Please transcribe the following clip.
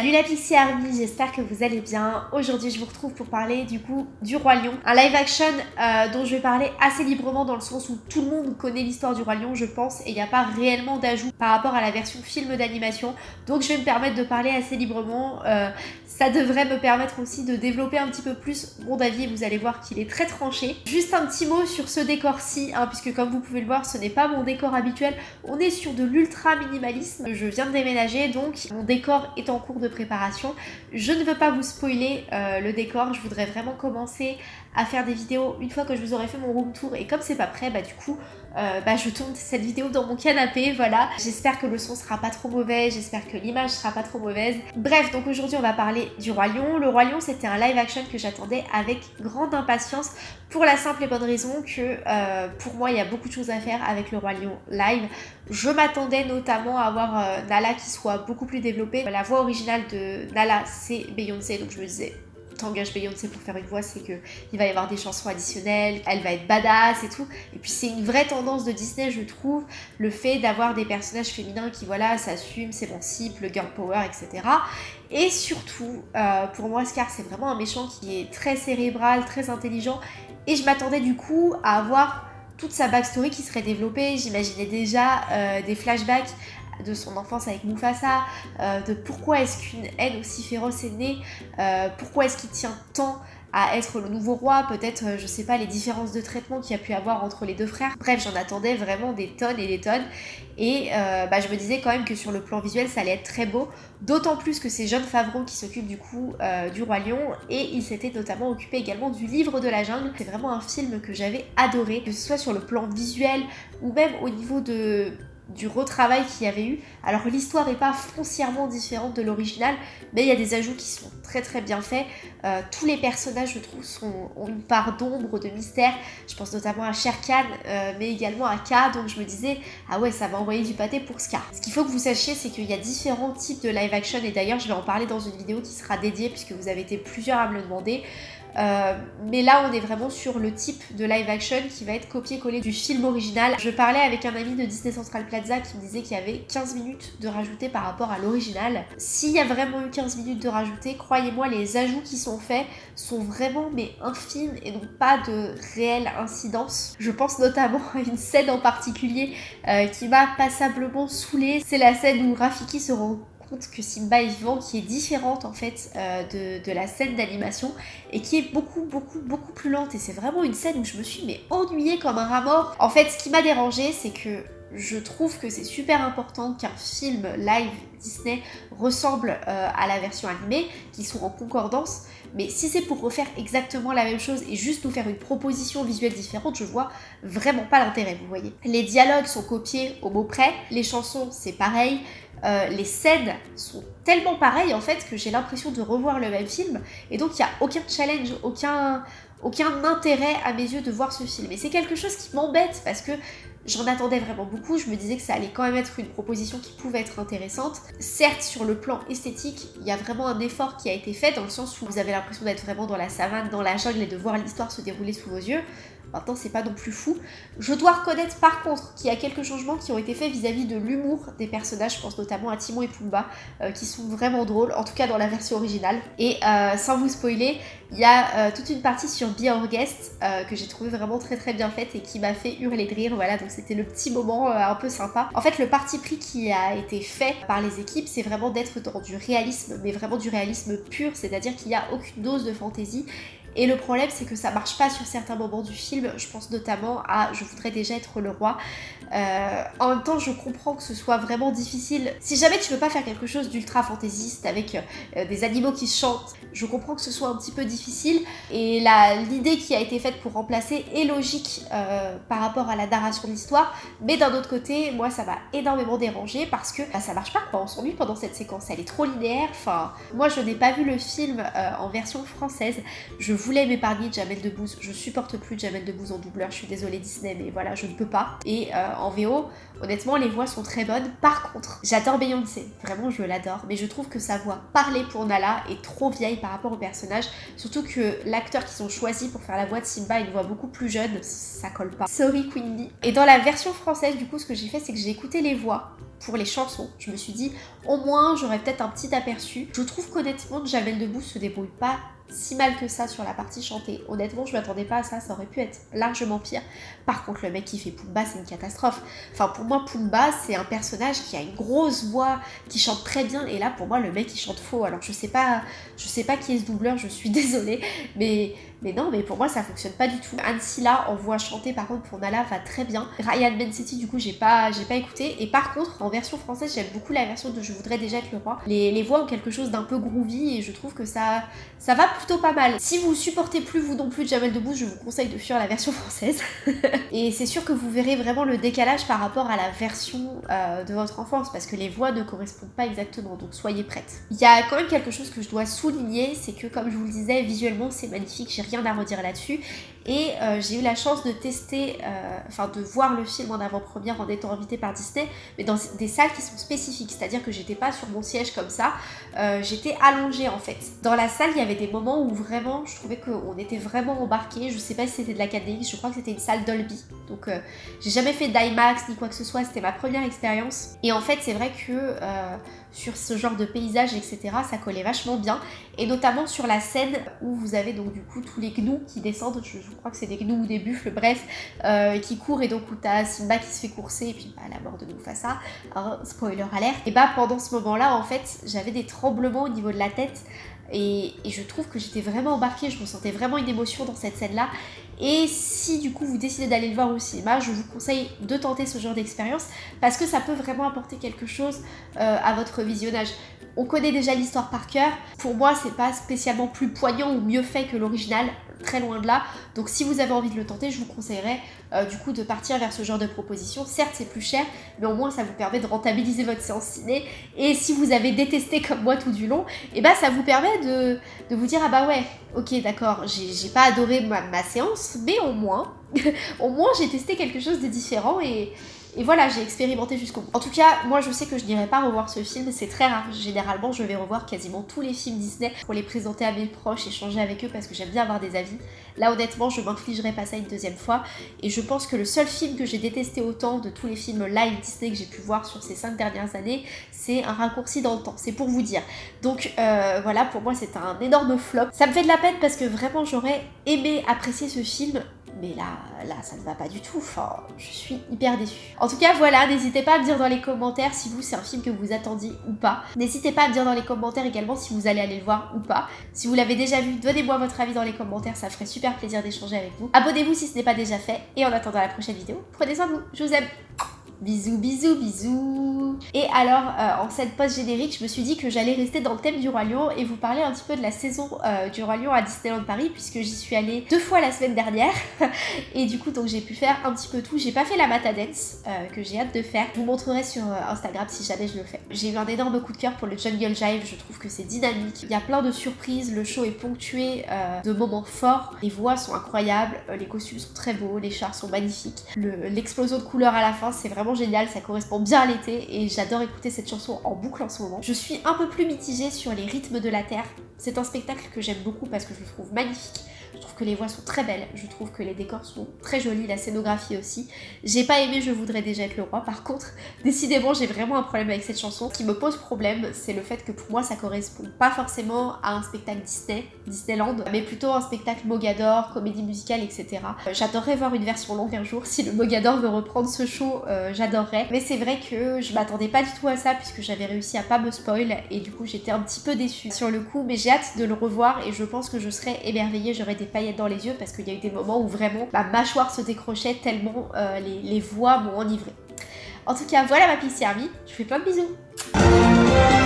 Salut la Pixie Army, j'espère que vous allez bien. Aujourd'hui je vous retrouve pour parler du coup du Roi Lion. Un live action euh, dont je vais parler assez librement dans le sens où tout le monde connaît l'histoire du Roi Lion je pense et il n'y a pas réellement d'ajout par rapport à la version film d'animation. Donc je vais me permettre de parler assez librement. Euh, ça devrait me permettre aussi de développer un petit peu plus mon avis vous allez voir qu'il est très tranché. Juste un petit mot sur ce décor-ci, hein, puisque comme vous pouvez le voir ce n'est pas mon décor habituel. On est sur de l'ultra minimalisme. Je viens de déménager donc mon décor est en cours de préparation. Je ne veux pas vous spoiler euh, le décor, je voudrais vraiment commencer à faire des vidéos une fois que je vous aurai fait mon room tour et comme c'est pas prêt, bah du coup, euh, bah, je tourne cette vidéo dans mon canapé, voilà. J'espère que le son sera pas trop mauvais, j'espère que l'image sera pas trop mauvaise. Bref, donc aujourd'hui on va parler du Roi Lion. Le Roi Lion, c'était un live action que j'attendais avec grande impatience pour la simple et bonne raison que euh, pour moi, il y a beaucoup de choses à faire avec le Roi Lion live. Je m'attendais notamment à avoir euh, Nala qui soit beaucoup plus développée. La voix originale de Nala, c'est Beyoncé, donc je me disais t'engages Beyoncé pour faire une voix, c'est qu'il va y avoir des chansons additionnelles, elle va être badass et tout. Et puis c'est une vraie tendance de Disney, je trouve, le fait d'avoir des personnages féminins qui, voilà, s'assument, s'émancipent, le girl power, etc. Et surtout, euh, pour moi, Scar, c'est vraiment un méchant qui est très cérébral, très intelligent. Et je m'attendais du coup à avoir toute sa backstory qui serait développée. J'imaginais déjà euh, des flashbacks de son enfance avec Mufasa, euh, de pourquoi est-ce qu'une haine aussi féroce est née, euh, pourquoi est-ce qu'il tient tant à être le nouveau roi, peut-être, euh, je sais pas, les différences de traitement qu'il y a pu avoir entre les deux frères. Bref, j'en attendais vraiment des tonnes et des tonnes. Et bah, je me disais quand même que sur le plan visuel, ça allait être très beau. D'autant plus que c'est John Favreau qui s'occupe du coup du Roi Lion. Et il s'était notamment occupé également du Livre de la Jungle. C'est vraiment un film que j'avais adoré, que ce soit sur le plan visuel ou même au niveau de du retravail qu'il y avait eu. Alors l'histoire n'est pas foncièrement différente de l'original, mais il y a des ajouts qui sont très très bien faits. Euh, tous les personnages, je trouve, ont une part d'ombre, de mystère. Je pense notamment à Sher Khan, euh, mais également à K, donc je me disais, ah ouais, ça va envoyer du pâté pour Scar. Ce qu'il faut que vous sachiez, c'est qu'il y a différents types de live action, et d'ailleurs je vais en parler dans une vidéo qui sera dédiée, puisque vous avez été plusieurs à me le demander. Euh, mais là, on est vraiment sur le type de live action qui va être copié-collé du film original. Je parlais avec un ami de Disney Central Plaza qui me disait qu'il y avait 15 minutes de rajouter par rapport à l'original. S'il y a vraiment eu 15 minutes de rajouter, croyez-moi, les ajouts qui sont faits sont vraiment mais infimes et n'ont pas de réelle incidence. Je pense notamment à une scène en particulier euh, qui m'a passablement saoulée. C'est la scène où Rafiki se rend que Simba est vivant, qui est différente en fait euh, de, la scène d'animation et qui est beaucoup beaucoup beaucoup plus lente et c'est vraiment une scène où je me suis mais ennuyée comme un rat mort. En fait ce qui m'a dérangé c'est que je trouve que c'est super important qu'un film live Disney ressemble euh, à la version animée, qu'ils sont en concordance, mais si c'est pour refaire exactement la même chose et juste nous faire une proposition visuelle différente, je vois vraiment pas l'intérêt, vous voyez. Les dialogues sont copiés au mot près, les chansons c'est pareil, euh, les scènes sont tellement pareilles en fait que j'ai l'impression de revoir le même film et donc il n'y a aucun challenge, aucun, aucun intérêt à mes yeux de voir ce film. Et c'est quelque chose qui m'embête parce que j'en attendais vraiment beaucoup, je me disais que ça allait quand même être une proposition qui pouvait être intéressante. Certes, sur le plan esthétique, il y a vraiment un effort qui a été fait dans le sens où vous avez l'impression d'être vraiment dans la savane, dans la jungle et de voir l'histoire se dérouler sous vos yeux. Maintenant, c'est pas non plus fou. Je dois reconnaître par contre qu'il y a quelques changements qui ont été faits vis-à-vis de l'humour des personnages. Je pense notamment à Timon et Pumba, euh, qui sont vraiment drôles, en tout cas dans la version originale. Et euh, sans vous spoiler, il y a euh, toute une partie sur Be Our Guest que j'ai trouvé vraiment très très bien faite et qui m'a fait hurler de rire. Voilà, c'était le petit moment un peu sympa. En fait, le parti pris qui a été fait par les équipes, c'est vraiment d'être dans du réalisme, mais vraiment du réalisme pur, c'est-à-dire qu'il n'y a aucune dose de fantaisie et le problème, c'est que ça marche pas sur certains moments du film. Je pense notamment à Je voudrais déjà être le roi. Euh, en même temps, je comprends que ce soit vraiment difficile. Si jamais tu veux pas faire quelque chose d'ultra fantaisiste avec euh, des animaux qui chantent, je comprends que ce soit un petit peu difficile. Et l'idée qui a été faite pour remplacer est logique euh, par rapport à la narration de l'histoire. Mais d'un autre côté, moi, ça m'a énormément dérangé parce que bah, ça marche pas. Quoi. On s'ennuie pendant cette séquence. Elle est trop linéaire. Enfin, moi, je n'ai pas vu le film en version française. Voulais m'épargner Jamel Debbouze. Je supporte plus Jamel Debbouze en doubleur. Je suis désolée Disney, mais voilà, je ne peux pas. Et euh, en VO, honnêtement, les voix sont très bonnes. Par contre, j'adore Beyoncé. Vraiment, je l'adore. Mais je trouve que sa voix parlée pour Nala est trop vieille par rapport au personnage. Surtout que l'acteur qu'ils ont choisi pour faire la voix de Simba a une voix beaucoup plus jeune. Ça colle pas. Sorry Queen. Et dans la version française, du coup, ce que j'ai fait, c'est que j'ai écouté les voix pour les chansons. Je me suis dit, au moins j'aurais peut-être un petit aperçu. Je trouve qu'honnêtement, Jamel Debbouze se débrouille pas si mal que ça sur la partie chantée. Honnêtement, je m'attendais pas à ça, ça aurait pu être largement pire. Par contre, le mec qui fait Pumba, c'est une catastrophe. Enfin, pour moi, Pumba, c'est un personnage qui a une grosse voix, qui chante très bien, et là, pour moi, le mec, il chante faux. Alors, je sais pas, je sais pas qui est ce doubleur, je suis désolée, mais, mais non, mais pour moi, ça fonctionne pas du tout. Anne Silla, en voix chantée, par contre, pour Nala, va très bien. Ryan Bensetti, du coup, j'ai pas, pas écouté. Et par contre, en version française, j'aime beaucoup la version de Je voudrais déjà être le roi. Les, les voix ont quelque chose d'un peu groovy, et je trouve que ça, ça va plutôt pas mal. Si vous supportez plus vous non plus Jamel Debbouze, je vous conseille de fuir la version française. et c'est sûr que vous verrez vraiment le décalage par rapport à la version euh, de votre enfance, parce que les voix ne correspondent pas exactement, donc soyez prêtes. Il y a quand même quelque chose que je dois souligner, c'est que comme je vous le disais, visuellement c'est magnifique, j'ai rien à redire là-dessus. Et euh, j'ai eu la chance de tester, euh, enfin de voir le film en avant-première en étant invitée par Disney, mais dans des salles qui sont spécifiques, c'est-à-dire que j'étais pas sur mon siège comme ça, j'étais allongée en fait. Dans la salle, il y avait des moments où vraiment, je trouvais qu'on était vraiment embarqué. Je sais pas si c'était de la 4 je crois que c'était une salle Dolby. Donc, euh, j'ai jamais fait d'IMAX ni quoi que ce soit, c'était ma première expérience. Et en fait, c'est vrai que euh, sur ce genre de paysage, etc., ça collait vachement bien. Et notamment sur la scène où vous avez donc du coup tous les gnous qui descendent, je, crois que c'est des gnous ou des buffles, bref, euh, qui courent et donc où t'as Simba qui se fait courser et puis bah, la mort de Mufasa, hein, spoiler alert. Et bah pendant ce moment-là, en fait, j'avais des tremblements au niveau de la tête et, je trouve que j'étais vraiment embarquée, je me sentais vraiment une émotion dans cette scène-là. Et si du coup vous décidez d'aller le voir au cinéma, je vous conseille de tenter ce genre d'expérience parce que ça peut vraiment apporter quelque chose euh, à votre visionnage. On connaît déjà l'histoire par cœur. Pour moi, c'est pas spécialement plus poignant ou mieux fait que l'original très loin de là. Donc si vous avez envie de le tenter, je vous conseillerais euh, du coup de partir vers ce genre de proposition. Certes, c'est plus cher, mais au moins ça vous permet de rentabiliser votre séance ciné. Et si vous avez détesté comme moi tout du long, et eh ben ça vous permet de, vous dire ah bah ouais, ok d'accord, j'ai pas adoré ma, ma séance, mais au moins, au moins j'ai testé quelque chose de différent et et voilà, j'ai expérimenté jusqu'au bout. En tout cas, moi je sais que je n'irai pas revoir ce film, c'est très rare. Généralement, je vais revoir quasiment tous les films Disney pour les présenter à mes proches, échanger avec eux parce que j'aime bien avoir des avis. Là, honnêtement, je m'infligerai pas ça une deuxième fois. Et je pense que le seul film que j'ai détesté autant de tous les films live Disney que j'ai pu voir sur ces cinq dernières années, c'est un raccourci dans le temps. C'est pour vous dire. Donc euh, voilà, pour moi, c'est un énorme flop. Ça me fait de la peine parce que vraiment, j'aurais aimé apprécier ce film mais là, là, ça ne va pas du tout. Enfin, je suis hyper déçue. En tout cas, voilà, n'hésitez pas à me dire dans les commentaires si vous, c'est un film que vous attendiez ou pas. N'hésitez pas à me dire dans les commentaires également si vous allez aller le voir ou pas. Si vous l'avez déjà vu, donnez-moi votre avis dans les commentaires, ça ferait super plaisir d'échanger avec vous. Abonnez-vous si ce n'est pas déjà fait. Et en attendant la prochaine vidéo, prenez soin de vous. Je vous aime. Bisous, bisous, bisous Et alors, euh, en cette post générique, je me suis dit que j'allais rester dans le thème du Roi Lion et vous parler un petit peu de la saison euh, du Roi Lion à Disneyland Paris, puisque j'y suis allée deux fois la semaine dernière. et du coup, donc j'ai pu faire un petit peu tout. J'ai pas fait la Mata Dance, euh, que j'ai hâte de faire. Je vous montrerai sur Instagram si jamais je le fais. J'ai eu un énorme coup de cœur pour le Jungle Jive, je trouve que c'est dynamique. Il y a plein de surprises, le show est ponctué de moments forts. Les voix sont incroyables, les costumes sont très beaux, les chars sont magnifiques. L'explosion de couleurs à la fin, c'est vraiment génial, ça correspond bien à l'été et j'adore écouter cette chanson en boucle en ce moment. Je suis un peu plus mitigée sur les rythmes de la Terre. C'est un spectacle que j'aime beaucoup parce que je le trouve magnifique. Je trouve que les voix sont très belles, je trouve que les décors sont très jolis, la scénographie aussi. J'ai pas aimé Je voudrais déjà être le roi, par contre, décidément j'ai vraiment un problème avec cette chanson. Ce qui me pose problème, c'est le fait que pour moi ça correspond pas forcément à un spectacle Disney, Disneyland, mais plutôt un spectacle Mogador, comédie musicale, etc. Euh, j'adorerais voir une version longue un jour, si le Mogador veut reprendre ce show, euh, j'adorerais. Mais c'est vrai que je m'attendais pas du tout à ça puisque j'avais réussi à pas me spoil et du coup j'étais un petit peu déçue sur le coup, mais j'ai hâte de le revoir et je pense que je serai émerveillée, j'aurais des paillettes dans les yeux parce qu'il y a eu des moments où vraiment ma mâchoire se décrochait tellement euh, les, voix m'ont enivré. En tout cas, voilà ma piste servie. Je vous fais plein de bisous.